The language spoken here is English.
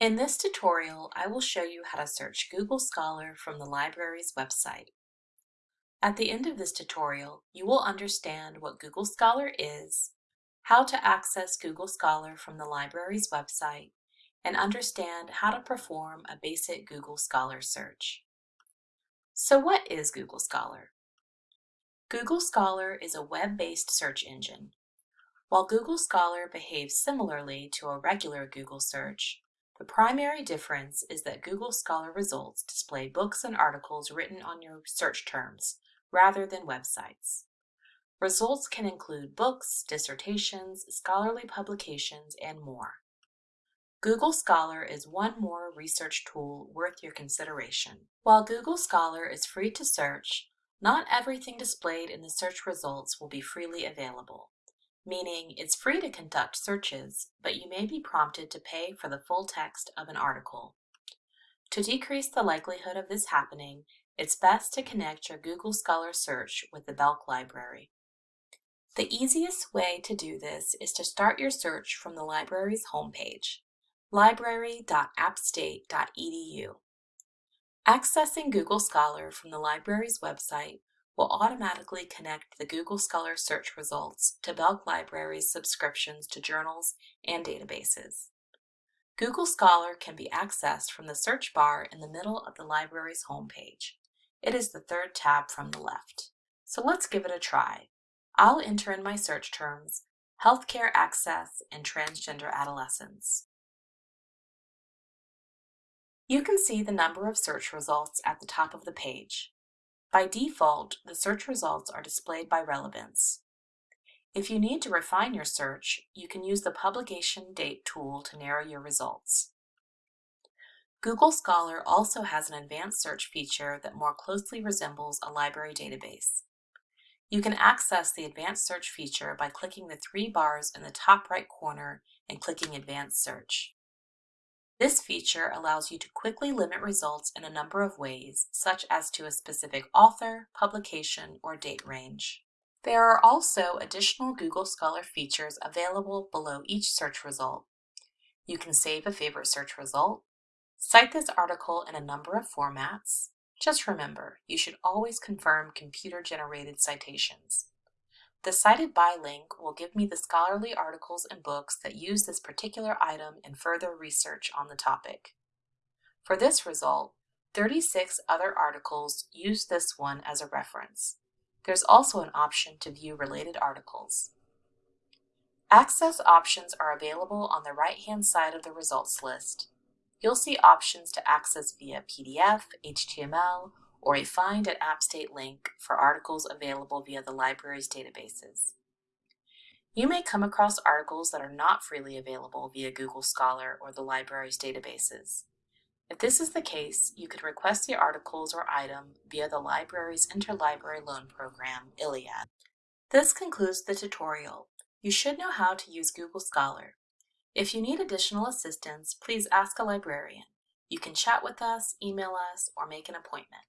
In this tutorial, I will show you how to search Google Scholar from the library's website. At the end of this tutorial, you will understand what Google Scholar is, how to access Google Scholar from the library's website, and understand how to perform a basic Google Scholar search. So what is Google Scholar? Google Scholar is a web-based search engine. While Google Scholar behaves similarly to a regular Google search, the primary difference is that Google Scholar results display books and articles written on your search terms, rather than websites. Results can include books, dissertations, scholarly publications, and more. Google Scholar is one more research tool worth your consideration. While Google Scholar is free to search, not everything displayed in the search results will be freely available meaning it's free to conduct searches, but you may be prompted to pay for the full text of an article. To decrease the likelihood of this happening, it's best to connect your Google Scholar search with the Belk Library. The easiest way to do this is to start your search from the library's homepage, library.appstate.edu. Accessing Google Scholar from the library's website will automatically connect the Google Scholar search results to Belk Library's subscriptions to journals and databases. Google Scholar can be accessed from the search bar in the middle of the library's homepage. It is the third tab from the left. So let's give it a try. I'll enter in my search terms, healthcare access and transgender adolescents. You can see the number of search results at the top of the page. By default, the search results are displayed by relevance. If you need to refine your search, you can use the publication date tool to narrow your results. Google Scholar also has an advanced search feature that more closely resembles a library database. You can access the advanced search feature by clicking the three bars in the top right corner and clicking advanced search. This feature allows you to quickly limit results in a number of ways, such as to a specific author, publication, or date range. There are also additional Google Scholar features available below each search result. You can save a favorite search result, cite this article in a number of formats. Just remember, you should always confirm computer-generated citations. The Cited By link will give me the scholarly articles and books that use this particular item in further research on the topic. For this result, 36 other articles use this one as a reference. There's also an option to view related articles. Access options are available on the right-hand side of the results list. You'll see options to access via PDF, HTML, or a Find at AppState link for articles available via the library's databases. You may come across articles that are not freely available via Google Scholar or the library's databases. If this is the case, you can request the articles or item via the library's Interlibrary Loan Program, ILLiad. This concludes the tutorial. You should know how to use Google Scholar. If you need additional assistance, please ask a librarian. You can chat with us, email us, or make an appointment.